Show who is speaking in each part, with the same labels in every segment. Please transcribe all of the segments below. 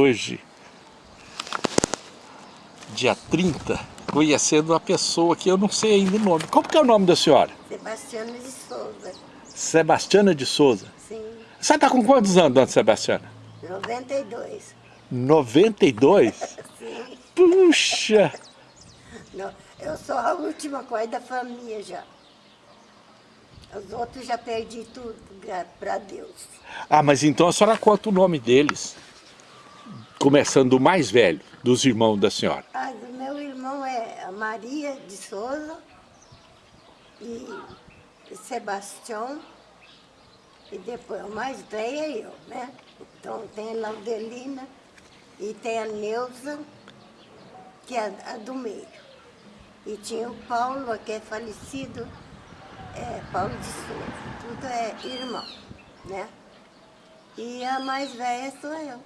Speaker 1: Hoje, dia 30, conhecendo uma pessoa que eu não sei ainda o nome. Qual que é o nome da senhora?
Speaker 2: Sebastiana de Souza.
Speaker 1: Sebastiana de Souza.
Speaker 2: Sim.
Speaker 1: Você está com quantos anos, dona Sebastiana?
Speaker 2: 92.
Speaker 1: 92?
Speaker 2: Sim.
Speaker 1: Puxa!
Speaker 2: Não, eu sou a última coisa da família já. Os outros já perdi tudo, para Deus.
Speaker 1: Ah, mas então a senhora conta o nome deles. Começando do mais velho, dos irmãos da senhora.
Speaker 2: Ah, o meu irmão é a Maria de Souza e Sebastião. E depois, o mais velho é eu, né? Então tem a Laudelina e tem a Neuza, que é a do meio. E tinha o Paulo, que é falecido, é, Paulo de Souza. Tudo é irmão, né? E a mais velha sou eu.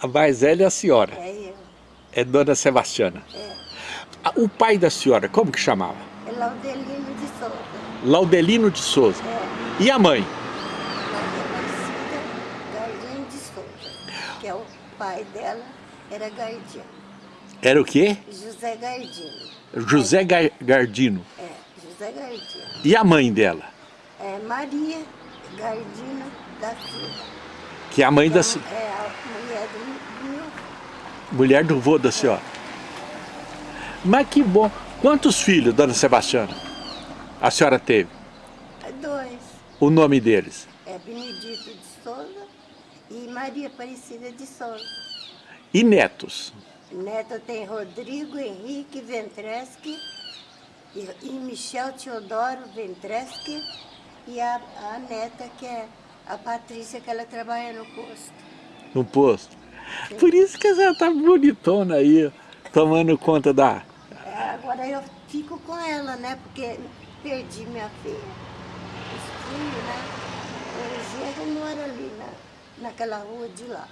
Speaker 1: A mais velha é a senhora.
Speaker 2: É eu.
Speaker 1: É Dona Sebastiana.
Speaker 2: É.
Speaker 1: O pai da senhora, como que chamava?
Speaker 2: É Laudelino de Souza.
Speaker 1: Laudelino de Souza.
Speaker 2: É.
Speaker 1: E a mãe?
Speaker 2: Gardino de Souza. Que é o pai dela, era Gardino.
Speaker 1: Era o quê?
Speaker 2: José Gardino.
Speaker 1: José Gar- Gardino.
Speaker 2: É, José Gardino.
Speaker 1: E a mãe dela?
Speaker 2: É Maria Gardino da Silva.
Speaker 1: Que é a mãe da
Speaker 2: É a mulher do, meu
Speaker 1: mulher do vô da senhora. Mas que bom. Quantos filhos, Dona Sebastiana, a senhora teve?
Speaker 2: dois.
Speaker 1: O nome deles?
Speaker 2: É Benedito de Souza e Maria Aparecida de Souza.
Speaker 1: E netos?
Speaker 2: Neto tem Rodrigo Henrique Ventreschi e, Michel Teodoro Ventreschi e a, a neta que é a Patrícia, que ela trabalha no posto.
Speaker 1: No posto? Por isso que a senhora tá bonitona aí, tomando conta da...
Speaker 2: É, agora eu fico com ela, né? Porque perdi minha filha. Os filhos, né? O genro mora ali na, naquela rua de lá.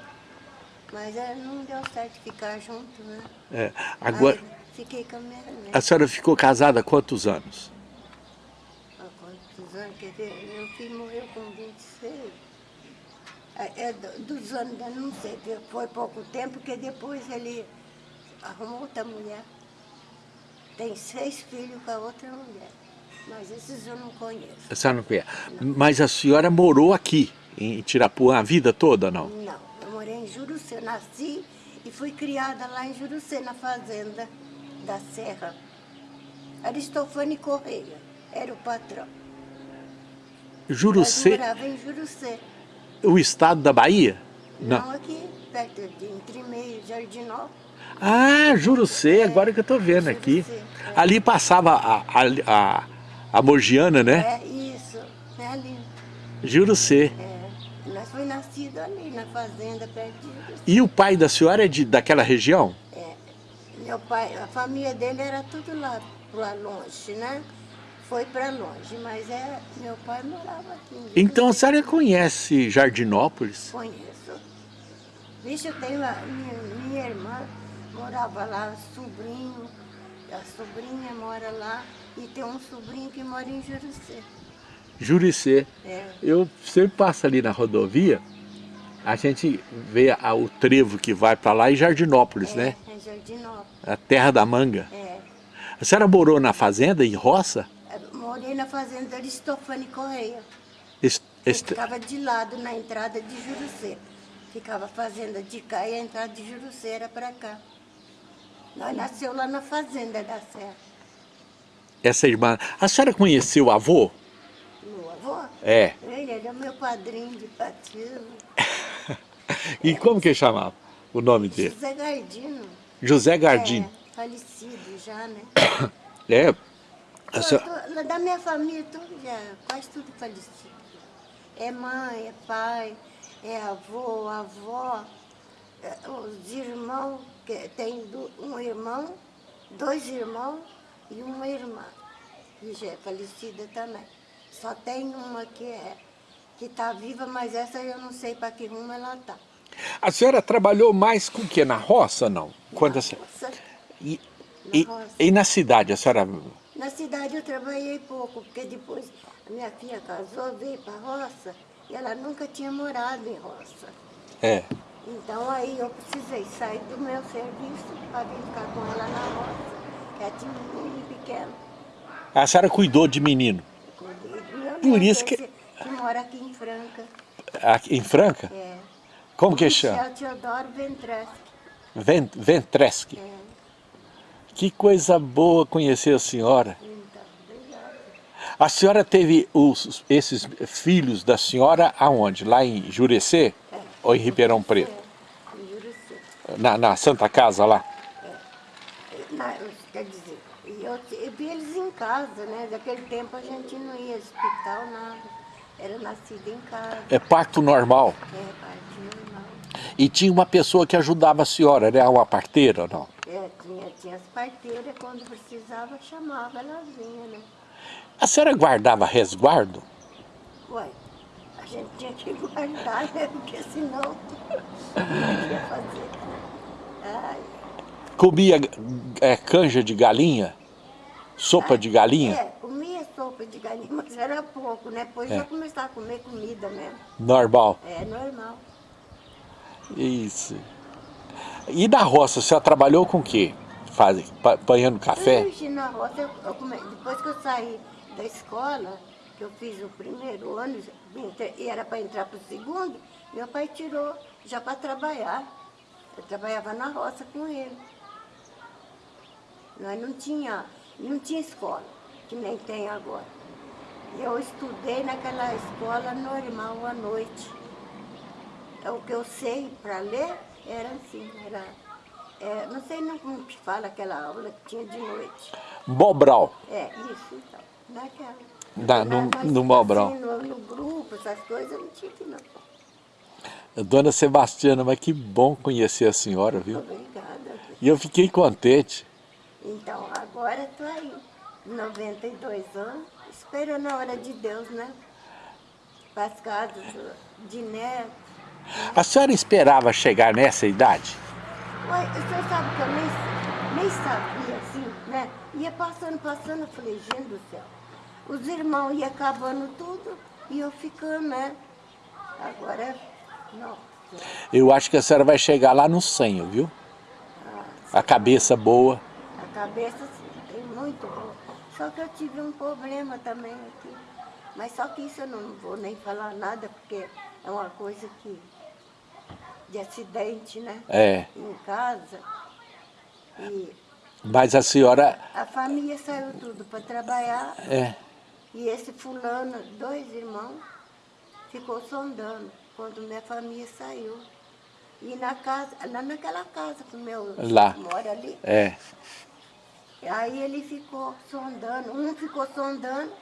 Speaker 2: Mas é, não deu certo ficar junto, né?
Speaker 1: É, agora,
Speaker 2: Aí fiquei com a minha
Speaker 1: a
Speaker 2: neta.
Speaker 1: senhora ficou casada há quantos anos?
Speaker 2: Quantos anos? Quer ver? Meu filho morreu com 26. É, é do- dos anos, não sei, foi pouco tempo, porque depois ele arrumou outra mulher. Tem seis filhos com a outra mulher. Mas esses eu não conheço.
Speaker 1: A senhora não conhece. Mas a senhora morou aqui, em Tirapuã, a vida toda, não?
Speaker 2: Não, eu morei em Jurucê, nasci e fui criada lá em Jurucê, na fazenda da Serra. Aristofane Correia era o patrão.
Speaker 1: Jurucê,
Speaker 2: morava em Jurucê.
Speaker 1: o estado da Bahia?
Speaker 2: Não, aqui, perto de Entre Meio, Jardinópolis.
Speaker 1: Ah, Jurucê, agora que eu tô vendo aqui.
Speaker 2: É.
Speaker 1: Ali passava a, a, a, a Morgiana, né?
Speaker 2: É isso, é ali.
Speaker 1: Jurucê.
Speaker 2: É. Nós fomos nascidos ali na fazenda, perto de Jurucê.
Speaker 1: E o pai da senhora é de, daquela região?
Speaker 2: É. Meu pai, a família dele era tudo lá, lá longe, né? Foi para longe, mas é, meu pai morava aqui. Jurucê.
Speaker 1: Então a senhora conhece Jardinópolis?
Speaker 2: Conheço. Vixe, eu tenho a minha, minha irmã, morava lá, sobrinho, a sobrinha mora lá, e tem um sobrinho que mora em Jurucê.
Speaker 1: Juricê.
Speaker 2: É,
Speaker 1: Eu sempre passo ali na rodovia, a gente vê a- o trevo que vai para lá e Jardinópolis,
Speaker 2: é,
Speaker 1: né?
Speaker 2: é Jardinópolis.
Speaker 1: A terra da manga.
Speaker 2: É.
Speaker 1: A senhora morou na fazenda, em roça?
Speaker 2: Eu Morei na fazenda Aristofane Correia.
Speaker 1: Est-
Speaker 2: ficava de lado na entrada de Jurucê. Ficava a fazenda de cá e a entrada de Jurucê era para cá. Nós nasceu lá na fazenda da Serra.
Speaker 1: essa irmã. A senhora conheceu o avô?
Speaker 2: Meu avô,
Speaker 1: É.
Speaker 2: ele era meu padrinho de batismo.
Speaker 1: E como que chamava o nome dele?
Speaker 2: José Gardino.
Speaker 1: José Gardino.
Speaker 2: É, falecido já, né?
Speaker 1: É. A senhora-
Speaker 2: da minha família, tudo já, quase tudo falecido. É mãe, é pai, é avô, avó, é, os irmãos, que tem um irmão, dois irmãos e uma irmã, que já é falecida também. Só tem uma que é que está viva, mas essa eu não sei para que rumo ela está.
Speaker 1: A senhora trabalhou mais com o quê? Na roça, não? Quando a senhora... E, e,
Speaker 2: roça.
Speaker 1: e na cidade, a senhora...
Speaker 2: Na cidade eu trabalhei pouco, porque depois a minha filha casou, veio para a roça, e ela nunca tinha morado em roça.
Speaker 1: É.
Speaker 2: Então aí eu precisei sair do meu serviço para vir ficar com ela na roça. Ela tinha um menino pequeno.
Speaker 1: A senhora cuidou de menino?
Speaker 2: Cuidei meu
Speaker 1: Por isso que-
Speaker 2: que mora aqui em Franca.
Speaker 1: Aqui em Franca?
Speaker 2: É.
Speaker 1: Como que chama?
Speaker 2: Michel Teodoro Ventreschi.
Speaker 1: Ven- Ventreschi.
Speaker 2: É.
Speaker 1: Que coisa boa conhecer a senhora. A senhora teve os, esses filhos da senhora aonde? Lá em Jurecê?
Speaker 2: É.
Speaker 1: Ou em Ribeirão Preto?
Speaker 2: É, em Juruci.
Speaker 1: Na, na Santa Casa lá?
Speaker 2: Na- quer dizer, eu, eu vi eles em casa, né? Daquele tempo a gente não ia hospital, nada. Era nascido em casa,
Speaker 1: É parto normal.
Speaker 2: é parte normal.
Speaker 1: E tinha uma pessoa que ajudava a senhora, era uma parteira ou não?
Speaker 2: Tinha as parteiras, quando precisava, chamava, ela vinha, né?
Speaker 1: A senhora guardava resguardo?
Speaker 2: Ué, a gente tinha que guardar, né? Porque senão não ia fazer. Ai,
Speaker 1: Comia é, canja de galinha? Sopa de galinha?
Speaker 2: é, comia sopa de galinha, mas era pouco, né? Depois
Speaker 1: É.
Speaker 2: já começava a comer comida mesmo.
Speaker 1: Normal.
Speaker 2: É normal.
Speaker 1: Isso. E na roça, a senhora trabalhou com o quê? Faz, pa- apanhando café?
Speaker 2: Ixi, na roça, eu, eu come- depois que eu saí da escola, que eu fiz o primeiro ano, e era para entrar para o segundo, meu pai tirou já para trabalhar. Eu trabalhava na roça com ele. Nós não tinha, não tinha escola, que nem tem agora. Eu estudei naquela escola normal à noite. É O que eu sei para ler era assim, era, é, não sei não como que fala aquela aula que tinha de noite.
Speaker 1: Mobral.
Speaker 2: É, isso então, naquela.
Speaker 1: Na-
Speaker 2: Na-
Speaker 1: no- no Mobral.
Speaker 2: assim, no, no grupo, essas coisas, eu não tive não.
Speaker 1: Dona Sebastiana, mas que bom conhecer a senhora, viu?
Speaker 2: Obrigada.
Speaker 1: E eu fiquei contente.
Speaker 2: Então, agora estou aí, 92 anos, esperando a hora de Deus, né? Para as casas de neto.
Speaker 1: A senhora esperava chegar nessa idade?
Speaker 2: O senhor sabe que eu nem, nem sabia, assim, né? Ia passando, passando, eu falei, gente do céu. Os irmãos iam acabando tudo e eu ficando, né? Agora, não.
Speaker 1: Eu acho que a senhora vai chegar lá no 100, viu? A cabeça boa.
Speaker 2: A cabeça sim, tem muito boa. Só que eu tive um problema também aqui. Mas só que isso eu não vou nem falar nada, porque é uma coisa que. De acidente, né?
Speaker 1: É.
Speaker 2: Em casa. E
Speaker 1: Mas a senhora...
Speaker 2: a família saiu tudo para trabalhar.
Speaker 1: É.
Speaker 2: E esse fulano, dois irmãos, ficou sondando quando minha família saiu. E na casa, lá naquela casa que o meu
Speaker 1: Lá.
Speaker 2: mora ali.
Speaker 1: É.
Speaker 2: Aí ele ficou sondando, um ficou sondando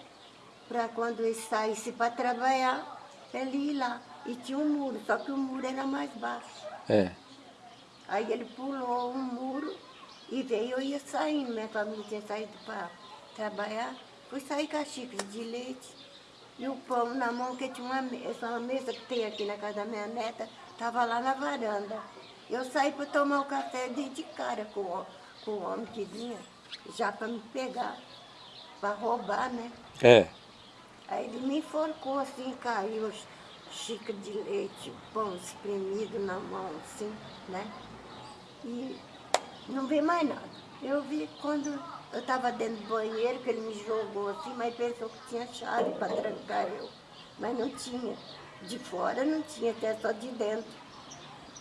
Speaker 2: para quando ele saísse para trabalhar, ele ir lá. E tinha um muro, só que o muro era mais baixo.
Speaker 1: É.
Speaker 2: Aí ele pulou um muro e veio, eu ia saindo, minha família tinha saído para trabalhar. Fui sair com a xícara de leite e o pão na mão, que tinha uma mesa, uma mesa que tem aqui na casa da minha neta, estava lá na varanda. Eu saí para tomar o café, dei de cara com, o- com o homem que vinha, já para me pegar, para roubar, né?
Speaker 1: É.
Speaker 2: Aí ele me enforcou assim, caiu xícara de leite, pão espremido na mão, assim, né? E não vi mais nada. Eu vi quando eu estava dentro do banheiro, que ele me jogou assim, mas pensou que tinha chave para trancar eu. Mas não tinha. De fora não tinha, até só de dentro.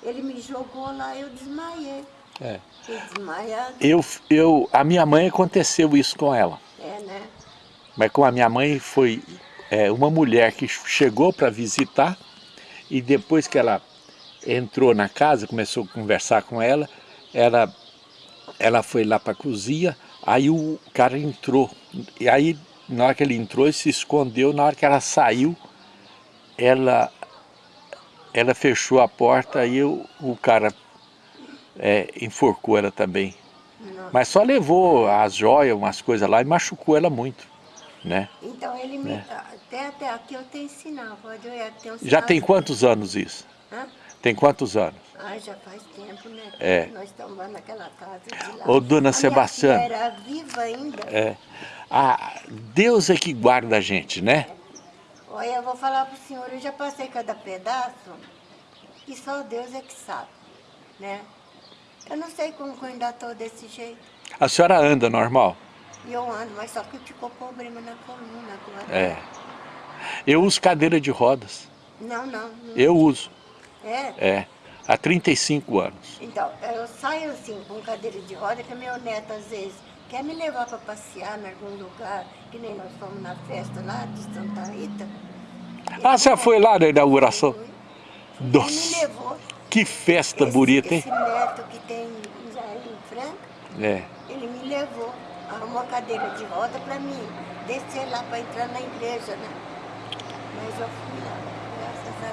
Speaker 2: Ele me jogou lá, eu desmaiei.
Speaker 1: é.
Speaker 2: Fiquei desmaiada.
Speaker 1: Eu, eu, a minha mãe aconteceu isso com ela.
Speaker 2: É, né?
Speaker 1: Mas com a minha mãe foi é, uma mulher que chegou para visitar e depois que ela entrou na casa, começou a conversar com ela, ela, ela foi lá para a cozinha, aí o cara entrou. E aí, na hora que ele entrou, ele se escondeu, na hora que ela saiu, ela, ela fechou a porta e o, o cara é, enforcou ela também. Mas só levou as joias, umas coisas lá e machucou ela muito, né?
Speaker 2: Então ele me. Até, até aqui eu tenho sinal, pode olhar, tem um
Speaker 1: Já tem quantos anos isso?
Speaker 2: Hã?
Speaker 1: Tem quantos anos?
Speaker 2: Ah, já faz tempo, né?
Speaker 1: É.
Speaker 2: Nós estamos lá naquela casa de lá.
Speaker 1: Ô, dona
Speaker 2: A
Speaker 1: Sebastiana.
Speaker 2: era viva ainda.
Speaker 1: É. Ah, Deus é que guarda a gente, né?
Speaker 2: Olha, eu vou falar pro senhor, eu já passei cada pedaço. que só Deus é que sabe, né? Eu não sei como que eu ainda estou desse jeito.
Speaker 1: A senhora anda normal?
Speaker 2: E eu ando, mas só que ficou problema na coluna agora.
Speaker 1: É. Eu uso cadeira de rodas.
Speaker 2: Não, não. não.
Speaker 1: Eu uso.
Speaker 2: É?
Speaker 1: É. Há 35 anos.
Speaker 2: Então, eu saio assim com cadeira de roda, que meu neto às vezes quer me levar para passear em algum lugar, que nem nós fomos na festa lá de Santa Rita.
Speaker 1: Ah, você foi lá na inauguração?
Speaker 2: Ele me
Speaker 1: Nossa,
Speaker 2: levou.
Speaker 1: que festa
Speaker 2: esse,
Speaker 1: bonita, hein?
Speaker 2: Esse neto que tem em Franca,
Speaker 1: É.
Speaker 2: ele me levou, arrumou a cadeira de roda para mim descer lá para entrar na igreja, né? Mas eu fui lá, graças a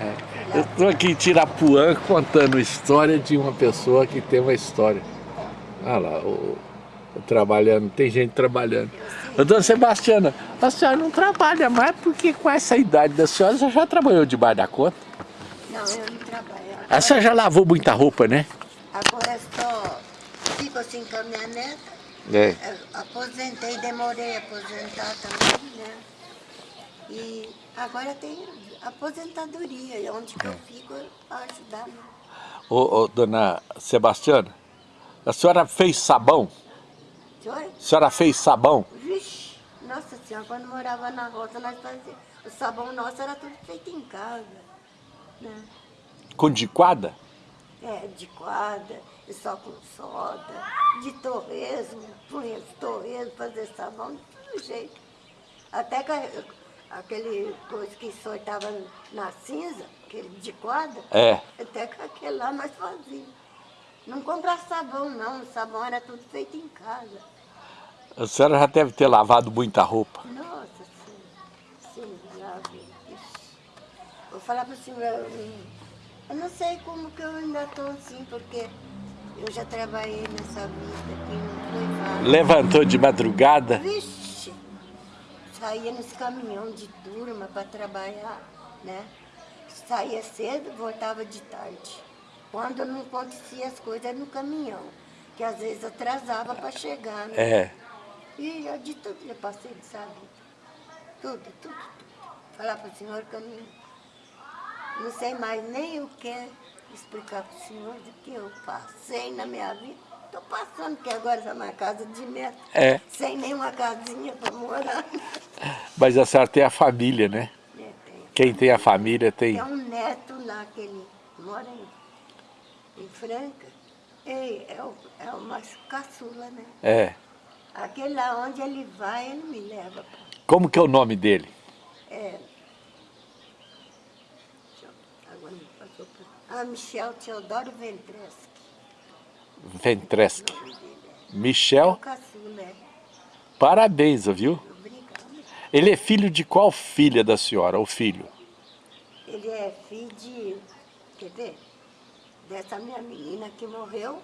Speaker 2: Deus.
Speaker 1: É. Eu estou aqui em Tirapuã contando a história de uma pessoa que tem uma história. Olha lá, o, o trabalhando, tem gente trabalhando. Ô, dona Sebastiana, a senhora não trabalha mais porque com essa idade da senhora, você já trabalhou debaixo da conta?
Speaker 2: Não, eu não trabalho.
Speaker 1: A senhora já lavou muita roupa, né?
Speaker 2: Agora só fico assim com a minha neta.
Speaker 1: É.
Speaker 2: Eu aposentei, demorei a aposentar também, né? E agora tem aposentadoria, e onde que eu fico para ajudar.
Speaker 1: Ô, ô, dona Sebastiana, a senhora fez sabão?
Speaker 2: Senhor?
Speaker 1: A senhora fez sabão?
Speaker 2: Vixe, nossa senhora, quando morava na roça, nós fazíamos. O sabão nosso era tudo feito em casa. Né?
Speaker 1: Com diquada?
Speaker 2: É, de quadra, e só com soda, de torresmo, punha de torresmo, fazer sabão, de todo jeito. Até que aquele coisa que soltava na cinza, aquele de quadra,
Speaker 1: É.
Speaker 2: até que aquele lá nós fazíamos. Não comprar sabão não, o sabão era tudo feito em casa.
Speaker 1: A senhora já deve ter lavado muita roupa.
Speaker 2: Nossa senhora, sim, vi. Ixi. Vou falar para o senhor, eu, eu não sei como que eu ainda estou assim, porque eu já trabalhei nessa vida aqui, não foi fácil.
Speaker 1: Levantou de madrugada?
Speaker 2: Vixe, saía nesse caminhão de turma para trabalhar, né? Saía cedo, voltava de tarde. Quando não acontecia as coisas era no caminhão, que às vezes atrasava para chegar, né?
Speaker 1: É.
Speaker 2: E eu de tudo eu passei dessa vida. Tudo, tudo, tudo. Falar para o senhor que eu não, não sei mais nem o que explicar para o senhor do que eu passei na minha vida. Estou passando, porque agora está uma casa de neto,
Speaker 1: É.
Speaker 2: sem nenhuma casinha para morar.
Speaker 1: Mas a senhora tem a família, né?
Speaker 2: É, tem,
Speaker 1: Quem tem a família tem.
Speaker 2: tem um neto lá que ele mora em, em Franca. Ei, é, o, é uma caçula, né?
Speaker 1: É.
Speaker 2: Aquele lá onde ele vai, ele me leva. pra-
Speaker 1: Como que é o nome dele?
Speaker 2: É. Deixa eu- Agora me passou por... Ah, Michel Teodoro Ventreschi. É.
Speaker 1: Michel, parabéns, viu? Ele é filho de qual filha da senhora, ou filho?
Speaker 2: Ele é filho de... Quer ver? Dessa minha menina que morreu,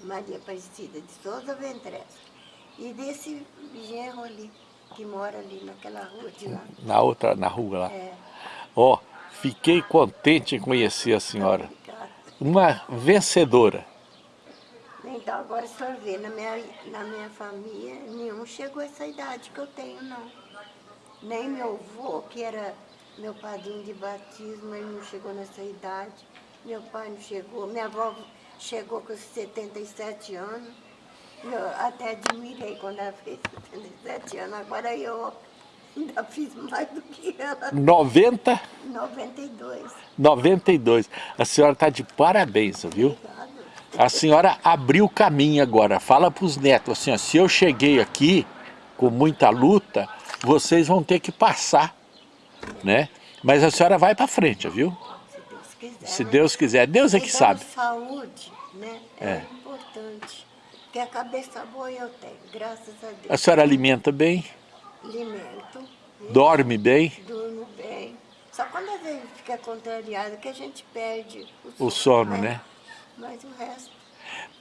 Speaker 2: Maria Aparecida de Souza Ventreschi. E desse genro ali, que mora ali naquela rua de lá.
Speaker 1: Na outra, na rua lá.
Speaker 2: É.
Speaker 1: Ó, fiquei contente em conhecer a senhora.
Speaker 2: Obrigada.
Speaker 1: Uma vencedora.
Speaker 2: Então, agora senhor vê, na minha, na minha família, nenhum chegou a essa idade que eu tenho, não. Nem meu avô, que era meu padrinho de batismo, ele não chegou nessa idade. Meu pai não chegou. Minha avó chegou com 77 anos. Eu até admirei quando ela fez 77 anos. Agora eu ainda fiz mais do que ela.
Speaker 1: 90,
Speaker 2: 92.
Speaker 1: 92. A senhora está de parabéns, viu?
Speaker 2: Obrigado.
Speaker 1: A senhora abriu o caminho agora. Fala para os netos assim, ó, se eu cheguei aqui com muita luta, vocês vão ter que passar, né? Mas a senhora vai para frente, viu?
Speaker 2: Se Deus quiser.
Speaker 1: Se
Speaker 2: né?
Speaker 1: Deus quiser, Deus é que sabe.
Speaker 2: saúde, né? É,
Speaker 1: É.
Speaker 2: importante. Porque a cabeça boa eu tenho, graças a Deus.
Speaker 1: A senhora alimenta bem,
Speaker 2: Alimento, né?
Speaker 1: dorme bem,
Speaker 2: durmo bem. Só quando às vezes fica contrariado que a gente perde
Speaker 1: o sono, né?
Speaker 2: Mas o resto,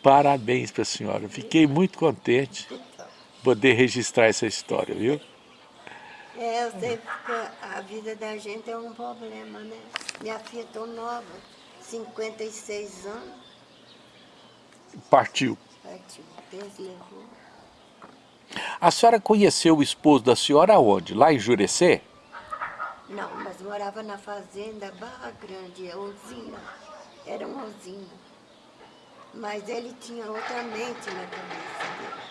Speaker 1: Parabéns para a senhora. Fiquei muito contente
Speaker 2: então.
Speaker 1: de poder registrar essa história, viu?
Speaker 2: É, eu sei que a vida da gente é um problema, né? Minha filha tão nova, 56 anos,
Speaker 1: Partiu.
Speaker 2: partiu, Deus levou.
Speaker 1: A senhora conheceu o esposo da senhora aonde? Lá em Jurecê?
Speaker 2: Não, mas morava na fazenda Barra Grande, usina. Era uma usina. Mas ele tinha outra mente na cabeça dele.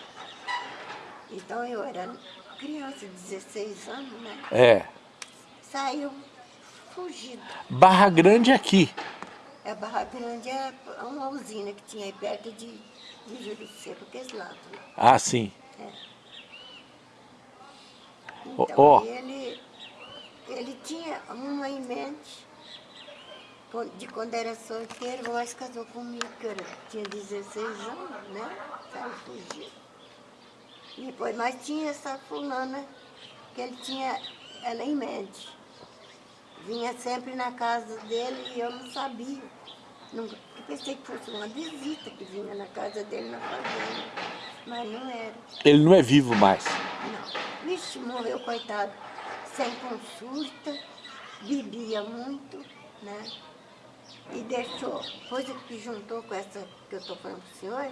Speaker 2: Então eu era criança, 16 anos, né?
Speaker 1: É.
Speaker 2: Saiu fugido.
Speaker 1: Barra Grande é aqui.
Speaker 2: A Barra Grande é uma usina que tinha aí perto de, de Juricê, porque esse lado. né?
Speaker 1: Ah, sim. Ó,
Speaker 2: Então
Speaker 1: ó.
Speaker 2: ele, ele tinha uma em mente, de quando era solteiro, mas casou comigo, que eu era- tinha 16 anos, né? Saiu fugido. E depois, mas tinha essa fulana que ele tinha ela em mente. Vinha sempre na casa dele e eu não sabia. Nunca, eu pensei que fosse uma visita que vinha na casa dele na fazenda, mas não era.
Speaker 1: Ele não é vivo mais.
Speaker 2: Não. Vixe, morreu, coitado. Sem consulta, bebia muito, né? E deixou, coisa que juntou com essa que eu estou falando para o senhor,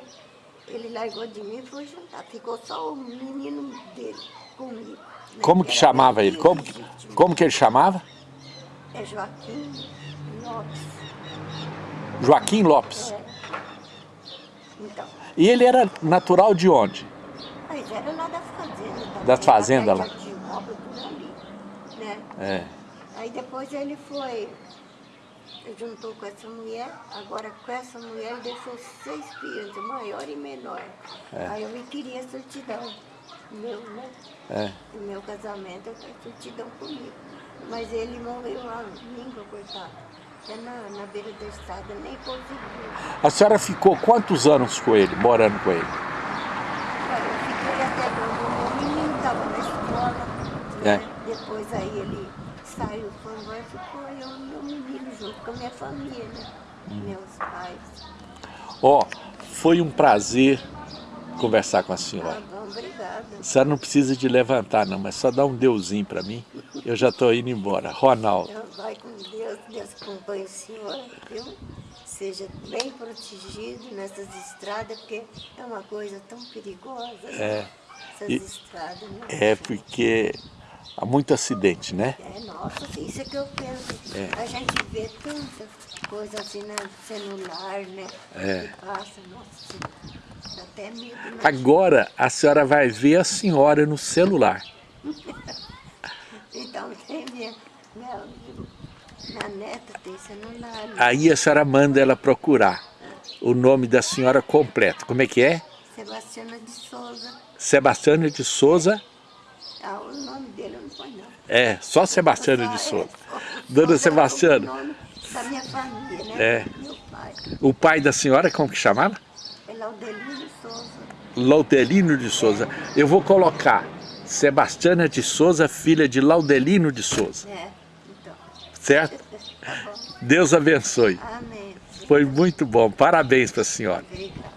Speaker 2: ele largou de mim e foi juntar. Ficou só o menino dele comigo. né?
Speaker 1: Como que
Speaker 2: Era
Speaker 1: chamava ele? Como, que-
Speaker 2: legítimo.
Speaker 1: como que ele chamava?
Speaker 2: É Joaquim Lopes.
Speaker 1: Joaquim Lopes.
Speaker 2: É. Então,
Speaker 1: E ele era natural de onde?
Speaker 2: mas era lá da fazenda também.
Speaker 1: Das fazendas lá.
Speaker 2: de ali, né?
Speaker 1: É.
Speaker 2: Aí depois ele foi, juntou com essa mulher, agora com essa mulher ele deixou seis filhos, maior e menor. Aí eu me queria certidão, meu, né?
Speaker 1: É.
Speaker 2: O meu casamento, eu tenho certidão comigo. Mas ele morreu lá, língua, coitado. Até na, na beira da estrada, nem conseguiu.
Speaker 1: A senhora ficou quantos anos com ele, morando com ele?
Speaker 2: Olha, eu fiquei até quando o meu menino estava na escola.
Speaker 1: É.
Speaker 2: Né? Depois aí ele saiu, foi embora, ficou eu e meu menino junto com a minha família, né?
Speaker 1: Hum.
Speaker 2: Meus pais.
Speaker 1: Ó, foi um prazer conversar com a
Speaker 2: Ah,
Speaker 1: senhora.
Speaker 2: bom, obrigada.
Speaker 1: A senhora não precisa de levantar não, mas só dá um deusinho pra mim. Eu já tô indo embora. Ronaldo.
Speaker 2: Então, vai com Deus, Deus acompanhe o senhor, viu? Seja bem protegido nessas estradas, porque é uma coisa tão perigosa, né?
Speaker 1: É.
Speaker 2: Essas
Speaker 1: E-
Speaker 2: estradas, né?
Speaker 1: É porque há muito acidente, né?
Speaker 2: É, nossa, isso é que eu penso.
Speaker 1: É.
Speaker 2: A gente vê tanta coisa assim no celular, né?
Speaker 1: É.
Speaker 2: Passa, nossa, dá até medo, né?
Speaker 1: Agora a senhora vai ver a senhora no celular.
Speaker 2: Então, tem minha, minha, minha neta tem celular, né?
Speaker 1: Aí a senhora manda ela procurar o nome da senhora completo. Como é que é?
Speaker 2: Sebastiana de Souza.
Speaker 1: Sebastiana de Souza.
Speaker 2: Ah, o nome dele eu não põe não.
Speaker 1: É, só Sebastiana de
Speaker 2: é,
Speaker 1: Souza. Dona Sebastiana,
Speaker 2: da minha família, né?
Speaker 1: É.
Speaker 2: Meu pai.
Speaker 1: o pai da senhora, como que chamava?
Speaker 2: É Laudelino Souza.
Speaker 1: Laudelino de Souza. Eu vou colocar Sebastiana de Souza, filha de Laudelino de Souza.
Speaker 2: É, então.
Speaker 1: Certo?
Speaker 2: Tá.
Speaker 1: Deus abençoe.
Speaker 2: Amém.
Speaker 1: Foi muito bom. Parabéns para a senhora.
Speaker 2: Obrigada.